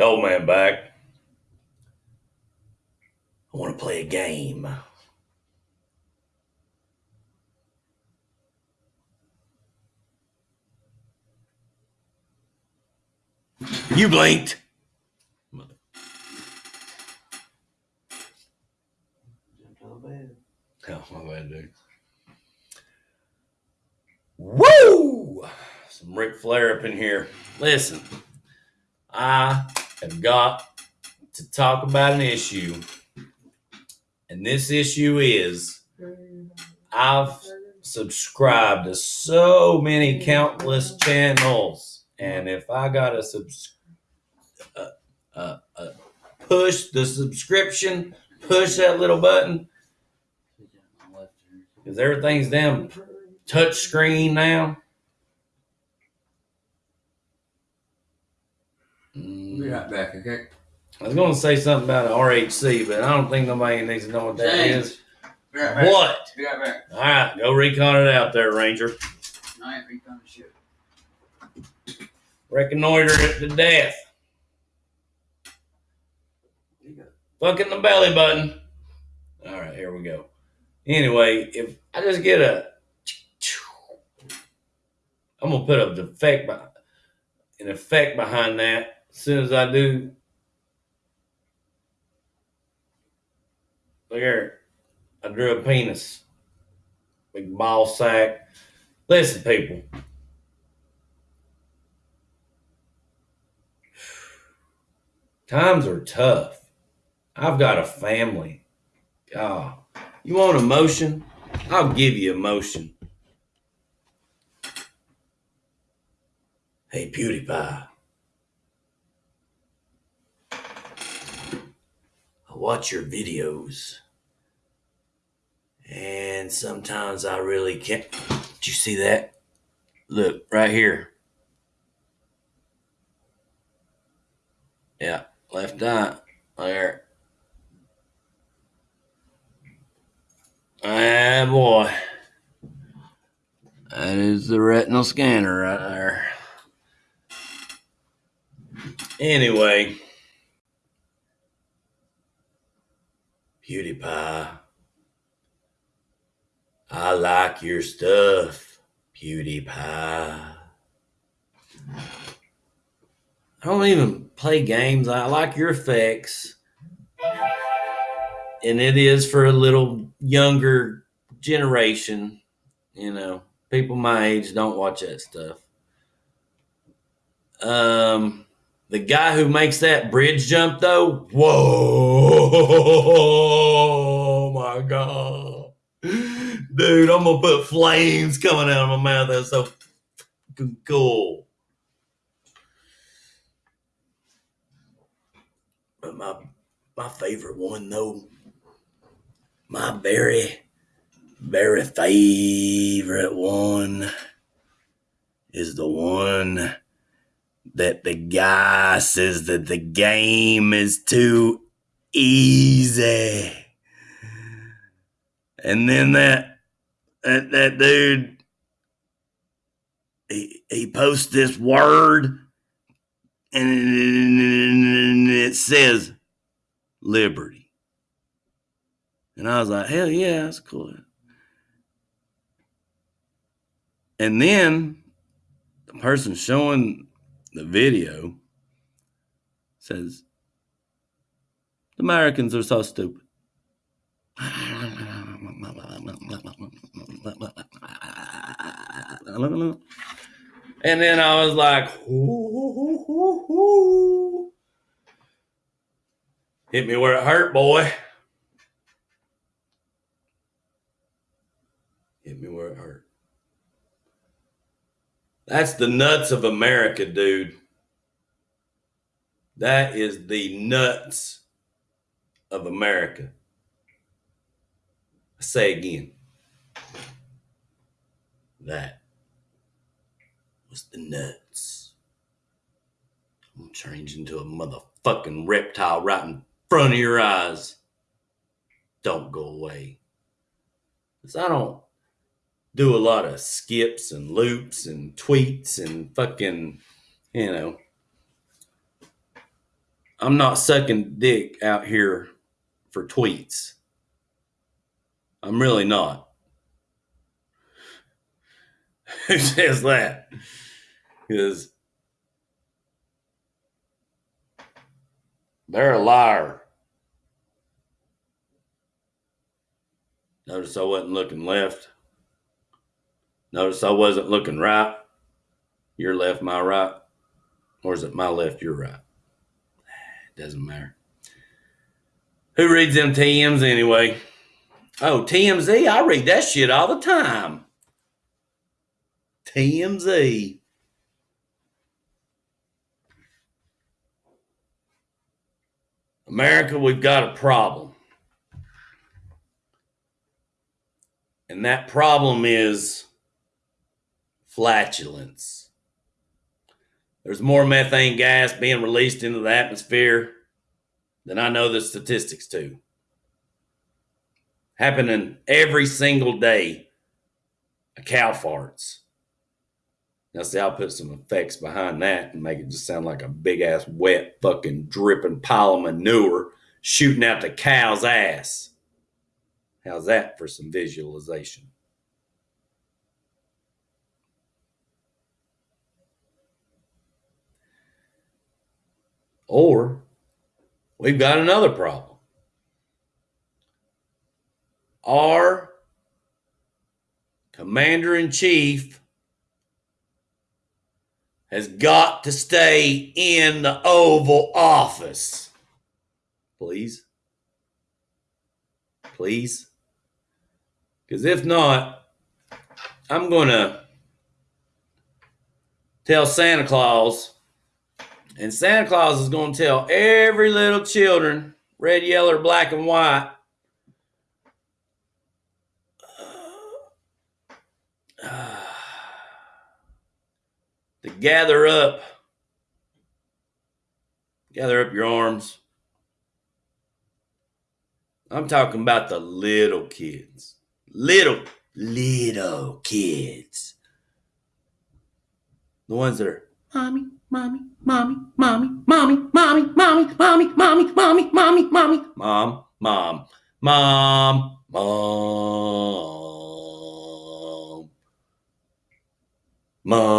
The old man back. I want to play a game. You blinked. Oh, my bad, dude. Woo! Some Ric Flair up in here. Listen, I have got to talk about an issue. And this issue is I've subscribed to so many countless channels. And if I got to subs- uh, uh, uh, push the subscription, push that little button, because everything's damn touch screen now. Right back, okay? I was going to say something about an RHC, but I don't think nobody needs to know what that James. is. Right. What? Be right back. All right, go recon it out there, Ranger. I ain't recon shit. Reconnoiter it to death. Fucking the belly button. All right, here we go. Anyway, if I just get a, I'm gonna put a defect, by, an effect behind that. As soon as I do, look here, I drew a penis, big ball sack. Listen, people. Times are tough. I've got a family. God, you want emotion? I'll give you emotion. Hey, PewDiePie. I watch your videos. And sometimes I really can't. Did you see that? Look, right here. Yeah, left eye. There. Ah, boy. That is the retinal scanner right there. Anyway, PewDiePie. I like your stuff, PewDiePie. I don't even play games. I like your effects. And it is for a little younger generation. You know, people my age don't watch that stuff. Um, the guy who makes that bridge jump, though, whoa, oh, my God. Dude, I'm going to put flames coming out of my mouth. That's so cool. But my my favorite one though, my very, very favorite one is the one that the guy says that the game is too easy. And then that that, that dude he, he posts this word and it says liberty. And I was like, hell yeah, that's cool. And then the person showing the video says, the Americans are so stupid. And then I was like, hit me where it hurt, boy. Hit me where it hurt. That's the nuts of America, dude. That is the nuts of America. I say again. That was the nuts. I'm gonna change into a motherfucking reptile right in front of your eyes. Don't go away. Because I don't do a lot of skips and loops and tweets and fucking, you know. I'm not sucking dick out here for tweets. I'm really not. Who says that? Because they're a liar. Notice I wasn't looking left. Notice I wasn't looking right. Your left, my right. Or is it my left, your right? It doesn't matter. Who reads them TMs anyway? Oh, TMZ. I read that shit all the time. TMZ. America, we've got a problem. And that problem is flatulence. There's more methane gas being released into the atmosphere than I know the statistics to. Happening every single day. A cow farts. Now, see, I'll put some effects behind that and make it just sound like a big ass, wet, fucking dripping pile of manure shooting out the cow's ass. How's that for some visualization? Or we've got another problem. Our commander in chief has got to stay in the Oval Office. Please. Please. Because if not, I'm going to tell Santa Claus, and Santa Claus is going to tell every little children, red, yellow, black and white, to gather up, gather up your arms. I'm talking about the little kids. Little, little kids. The ones that are mommy, mommy, mommy, mommy, mommy, mommy, mommy, mommy, mommy, mommy, mommy, mommy, mom, mom, mom, mom, mom,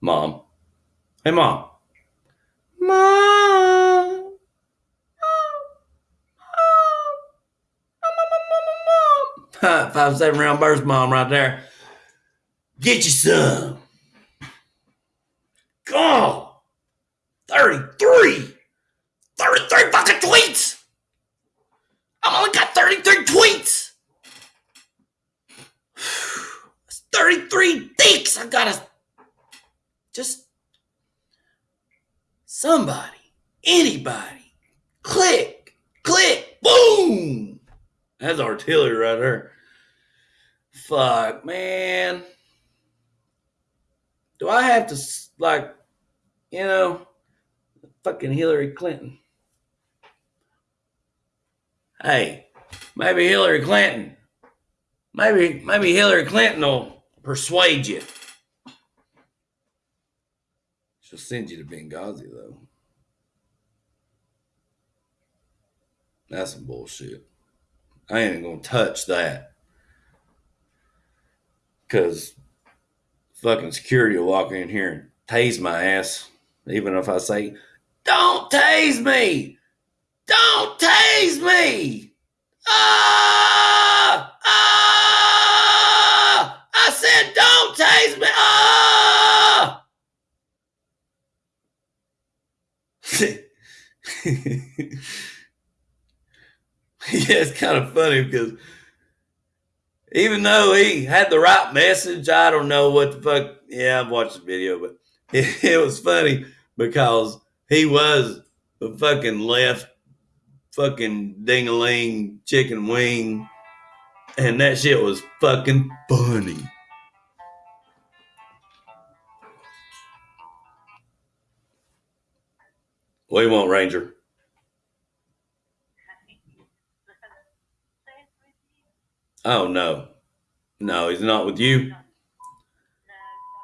mom. Hey, mom. Mom. Five seven round burst mom right there. Get you some. God. 33. 33 fucking tweets. I've only got 33 tweets. That's 33 dicks. I gotta just somebody, anybody, click, click, boom. That's artillery right there. Fuck, man. Do I have to, like, you know, fucking Hillary Clinton? Hey, maybe Hillary Clinton, maybe, maybe Hillary Clinton will persuade you. She'll send you to Benghazi, though. That's some bullshit. I ain't gonna touch that. Because fucking security will walk in here and tase my ass. Even if I say, Don't tase me! Don't tase me! Ah! Ah! I said, Don't tase me! Ah! yeah, it's kind of funny because even though he had the right message, I don't know what the fuck. Yeah, I've watched the video, but it, it was funny because he was the fucking left fucking ding-a-ling chicken wing, and that shit was fucking funny. You want, Ranger? Oh no, no, he's not with you.